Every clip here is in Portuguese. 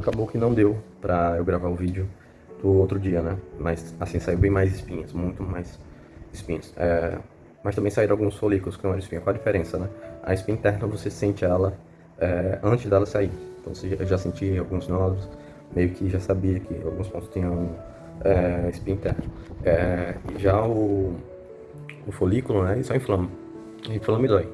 acabou que não deu pra eu gravar o vídeo do outro dia, né? Mas assim, saiu bem mais espinhas, muito mais espinhas. É, mas também saíram alguns folículos que eram espinha. Qual a diferença, né? A espinha interna você sente ela é, antes dela sair. Então eu já senti alguns nódulos, meio que já sabia que alguns pontos tinham é, espinha interna. É, já o, o folículo, né? Ele só inflama. Inflama e dói.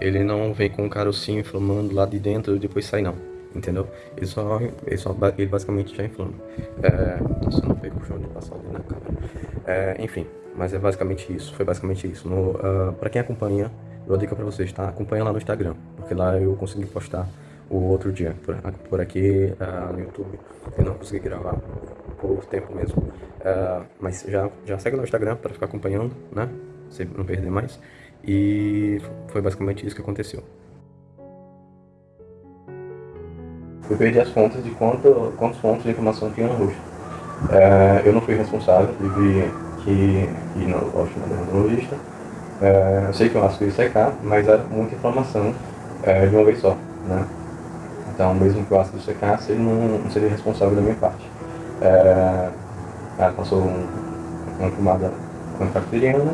Ele não vem com um carocinho inflamando lá de dentro e depois sai não entendeu? Ele só, ele só ele basicamente já inflama. É, nossa, não pego o chão de passar ali na câmera. É, enfim, mas é basicamente isso, foi basicamente isso. No, uh, pra quem acompanha, eu vou dica pra vocês, tá? Acompanha lá no Instagram, porque lá eu consegui postar o outro dia. Por, por aqui uh, no YouTube eu não consegui gravar por tempo mesmo. Uh, mas já, já segue no Instagram para ficar acompanhando, né? Você não perder mais. E foi basicamente isso que aconteceu. Eu perdi as contas de quanto, quantos pontos de inflamação tinha no rosto. É, eu não fui responsável, tive que ir no, dermatologista. É, eu sei que o ácido ia secar, mas era muita inflamação é, de uma vez só. Né? Então, mesmo que o ácido secasse, ele não, não seria responsável da minha parte. É, ela passou um, uma pomada antibacteriana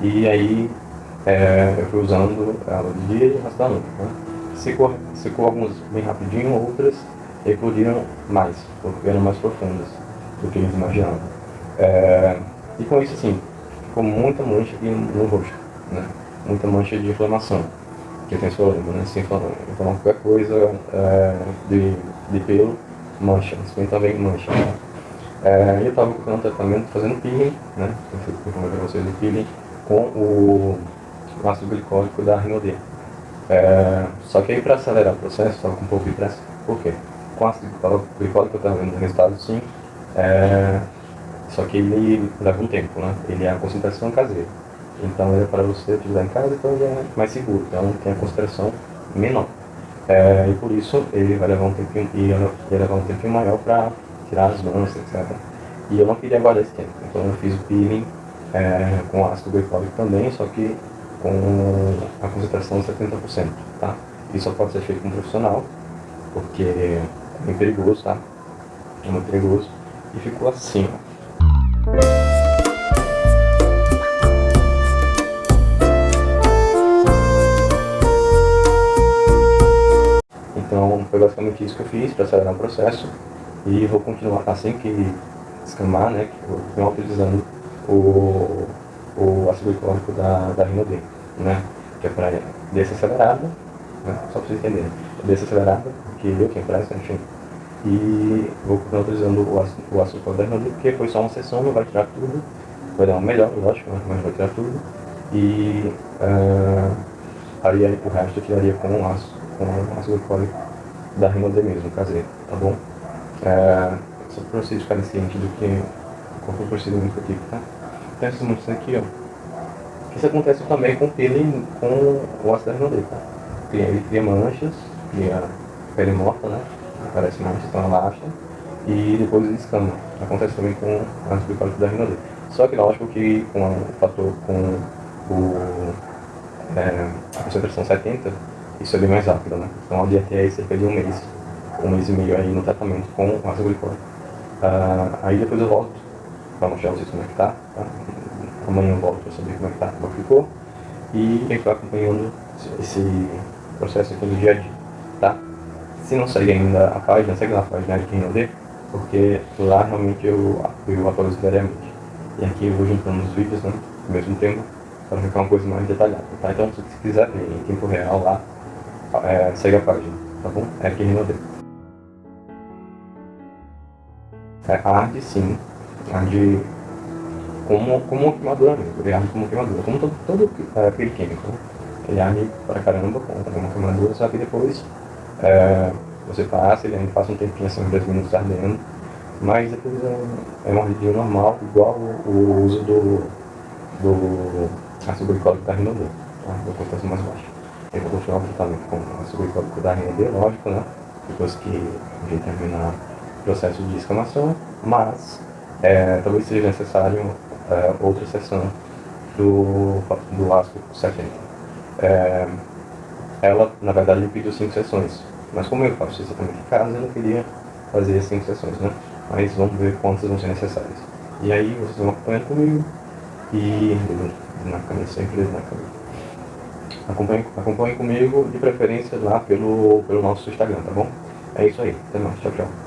e aí é, eu fui usando ela de dia e o resto da noite. Né? Secou, secou algumas bem rapidinho, outras eclodiram mais, eram mais profundas do que eles imaginavam. É, e com isso, assim, ficou muita mancha aqui no rosto, né? Muita mancha de inflamação, que tem sua lembra, né? Se inflamar, inflamar qualquer coisa é, de, de pelo, mancha, isso também mancha. Né? É, eu estava com um tratamento fazendo peeling, né? Eu fui para vocês o peeling com o ácido glicólico da Rinodê. É, só que aí para acelerar o processo, estava com um pouco de pressa. Por quê? Com ácido glicólico eu estava vendo resultado sim, é, só que ele leva um tempo, né? Ele é a concentração caseira. Então ele é para você utilizar em casa, então ele é mais seguro, então tem a concentração menor. É, e por isso ele vai levar um tempinho, ia levar um tempinho maior para tirar as manchas, etc. E eu não queria guardar esse tempo, então eu fiz o peeling é, com ácido glicólico também, só que com a concentração de 70%, tá? Isso só pode ser feito com um profissional, porque é perigoso, tá? É muito perigoso. E ficou assim, ó. Então foi basicamente isso que eu fiz para acelerar o processo e vou continuar assim que escamar, né, que eu utilizando o o ácido glicólico da, da Rinodê, né? Que é para desacelerada, né? Só para vocês entenderem. Desacelerada, que eu que empresta, enfim. E vou continuar utilizando o o da Rinodê, porque foi só uma sessão, não vai tirar tudo. Vai dar uma melhor, lógico, mas vai tirar tudo. E uh, o resto eu tiraria com o ácido, com o ácido glicólico da Rinodê mesmo, caseiro, tá bom? Uh, só para vocês ficarem cientes do que qual foi o procedimento tive, tá? acontece muito isso aqui, ó. Isso acontece também com pele com o ácido hidrogênio, tá? Ele cria manchas, cria pele morta, né? Aparece manchas, então relaxa. E depois escama. Acontece também com ácido glicólico da rinodê. Só que lógico que com o fator com o, é, a concentração 70, isso é bem mais rápido, né? Então eu até aí cerca de um mês, um mês e meio aí no tratamento com ácido glicólico. Uh, aí depois eu volto para mostrar vocês como é que tá, tá? Amanhã eu volto para saber como é que tá, como é ficou. E quem está acompanhando esse processo aqui do dia a dia, tá? Se não segue ainda a página, segue lá a página de lê, porque lá realmente eu, eu atualizo diariamente. E aqui eu vou juntando os vídeos, né, ao mesmo tempo, para ficar uma coisa mais detalhada, tá? Então se você quiser ver em tempo real lá, é, segue a página, tá bom? É aqui Rinode. É arte sim, arde como, como queimadura mesmo, ele arde como queimadura, como todo, todo é, aquele químico, né? Ele arde pra caramba como uma queimadura, só que depois é, você passa, ele ainda passa um tempinho assim, 10 minutos ardendo, mas depois é, é um ardidinho normal, igual o, o uso do, do ácido glicólico da rinodê, tá? da concentração mais baixa. Eu vou continuar o tratamento com ácido glicólico da rinodê, lógico, né? Depois que a gente terminar o processo de escamação, mas é, talvez seja necessário é, outra sessão do, do ácido 70. É, ela, na verdade, me pediu cinco sessões, mas como eu faço isso também em casa, eu não queria fazer cinco sessões, né? Mas vamos ver quantas vão ser necessárias. E aí vocês vão acompanhando comigo e na câmera, sempre na câmera. Acompanhe, acompanhe comigo, de preferência lá pelo, pelo nosso Instagram, tá bom? É isso aí. Até mais. Tchau, tchau.